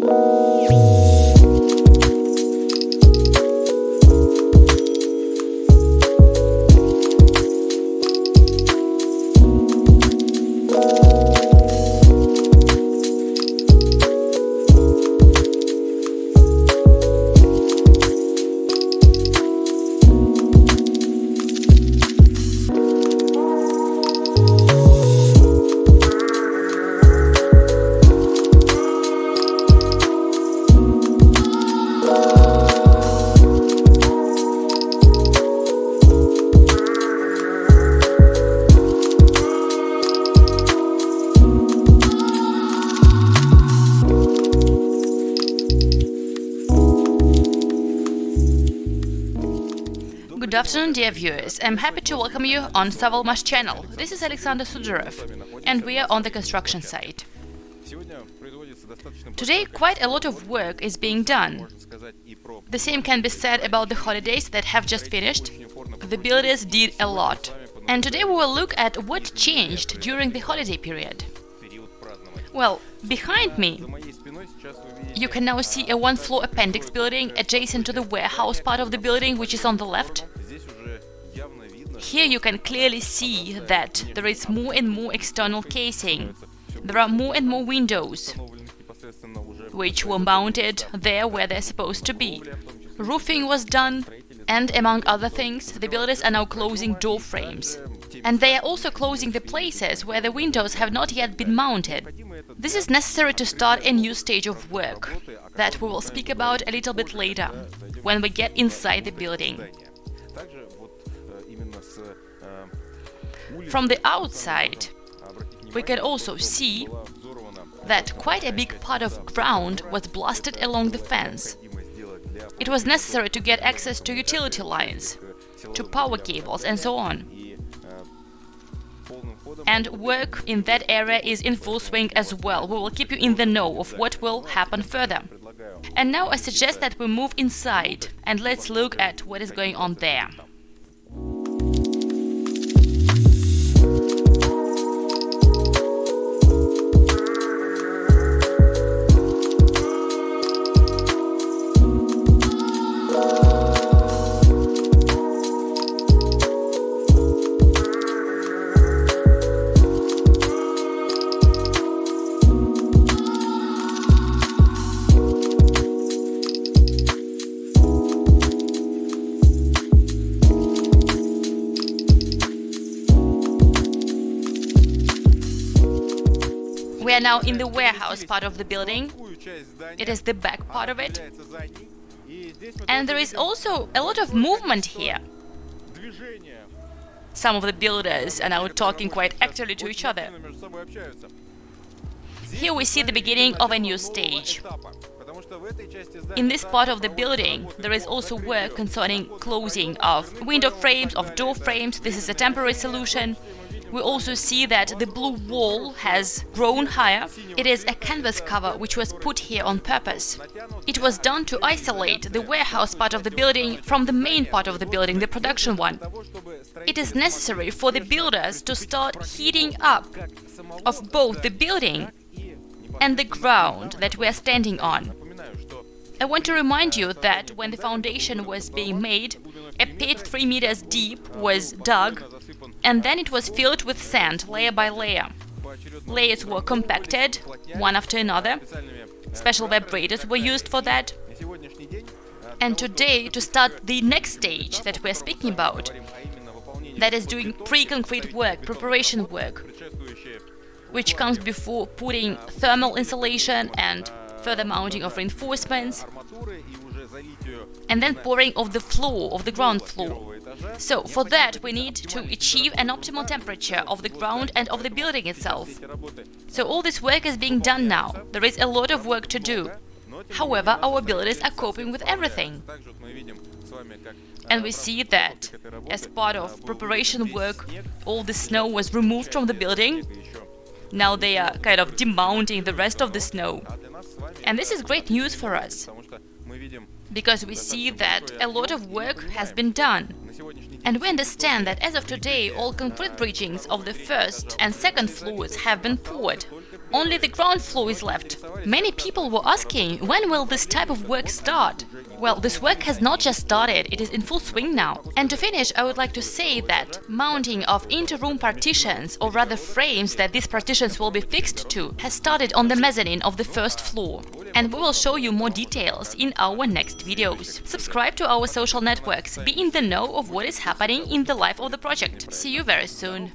Música Good afternoon, dear viewers. I'm happy to welcome you on Savalmash channel. This is Alexander Sudarev, and we are on the construction site. Today, quite a lot of work is being done. The same can be said about the holidays that have just finished. The builders did a lot. And today we will look at what changed during the holiday period. Well, behind me, you can now see a one-floor appendix building adjacent to the warehouse part of the building, which is on the left. Here you can clearly see that there is more and more external casing. There are more and more windows, which were mounted there where they're supposed to be. Roofing was done, and among other things, the builders are now closing door frames. And they are also closing the places where the windows have not yet been mounted. This is necessary to start a new stage of work, that we will speak about a little bit later, when we get inside the building. From the outside, we can also see that quite a big part of ground was blasted along the fence. It was necessary to get access to utility lines, to power cables and so on. And work in that area is in full swing as well. We will keep you in the know of what will happen further. And now I suggest that we move inside and let's look at what is going on there. Are now in the warehouse part of the building. It is the back part of it. And there is also a lot of movement here. Some of the builders are now talking quite actively to each other. Here we see the beginning of a new stage. In this part of the building, there is also work concerning closing of window frames, of door frames. This is a temporary solution. We also see that the blue wall has grown higher. It is a canvas cover which was put here on purpose. It was done to isolate the warehouse part of the building from the main part of the building, the production one. It is necessary for the builders to start heating up of both the building and the ground that we are standing on. I want to remind you that when the foundation was being made, a pit 3 meters deep was dug and then it was filled with sand layer by layer. Layers were compacted, one after another. Special vibrators were used for that. And today, to start the next stage that we're speaking about, that is doing pre-concrete work, preparation work, which comes before putting thermal insulation and further mounting of reinforcements, and then pouring of the floor, of the ground floor. So, for that we need to achieve an optimal temperature of the ground and of the building itself. So all this work is being done now. There is a lot of work to do. However, our builders are coping with everything. And we see that, as part of preparation work, all the snow was removed from the building. Now they are kind of demounting the rest of the snow. And this is great news for us, because we see that a lot of work has been done. And we understand that as of today, all concrete bridgings of the first and second floors have been poured. Only the ground floor is left. Many people were asking, when will this type of work start? Well, this work has not just started, it is in full swing now. And to finish, I would like to say that mounting of inter-room partitions, or rather frames that these partitions will be fixed to, has started on the mezzanine of the first floor. And we will show you more details in our next videos. Subscribe to our social networks, be in the know of what is happening in the life of the project. See you very soon!